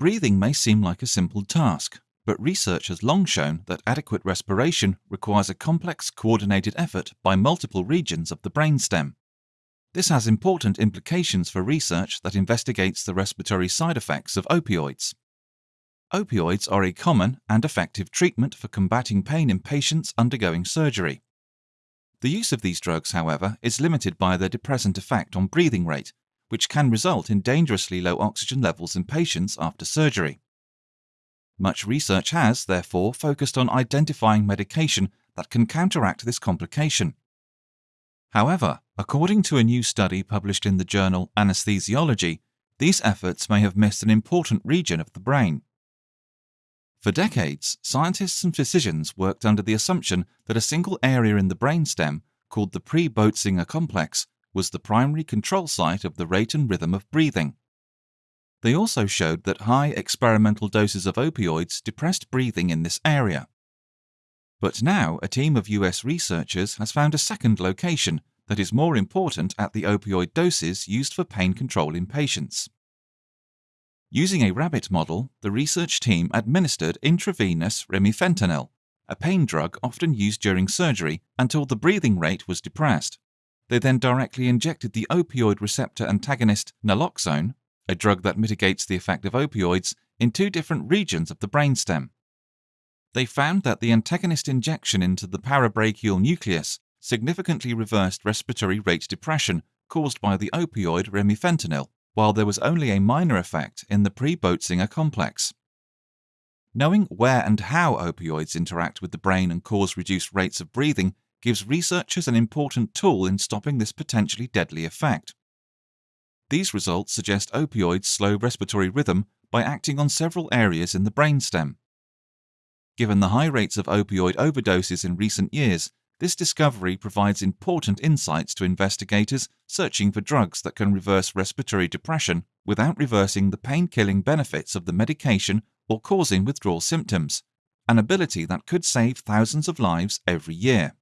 Breathing may seem like a simple task, but research has long shown that adequate respiration requires a complex coordinated effort by multiple regions of the brainstem. This has important implications for research that investigates the respiratory side effects of opioids. Opioids are a common and effective treatment for combating pain in patients undergoing surgery. The use of these drugs, however, is limited by their depressant effect on breathing rate, which can result in dangerously low oxygen levels in patients after surgery. Much research has, therefore, focused on identifying medication that can counteract this complication. However, according to a new study published in the journal Anesthesiology, these efforts may have missed an important region of the brain. For decades, scientists and physicians worked under the assumption that a single area in the brainstem, called the pre-Boetzinger complex, was the primary control site of the rate and rhythm of breathing. They also showed that high experimental doses of opioids depressed breathing in this area. But now a team of US researchers has found a second location that is more important at the opioid doses used for pain control in patients. Using a rabbit model, the research team administered intravenous remifentanil, a pain drug often used during surgery, until the breathing rate was depressed. They then directly injected the opioid receptor antagonist naloxone, a drug that mitigates the effect of opioids, in two different regions of the brainstem. They found that the antagonist injection into the parabrachial nucleus significantly reversed respiratory rate depression caused by the opioid remifentanil, while there was only a minor effect in the pre-Boetzinger complex. Knowing where and how opioids interact with the brain and cause reduced rates of breathing gives researchers an important tool in stopping this potentially deadly effect. These results suggest opioids slow respiratory rhythm by acting on several areas in the brainstem. Given the high rates of opioid overdoses in recent years, this discovery provides important insights to investigators searching for drugs that can reverse respiratory depression without reversing the pain-killing benefits of the medication or causing withdrawal symptoms, an ability that could save thousands of lives every year.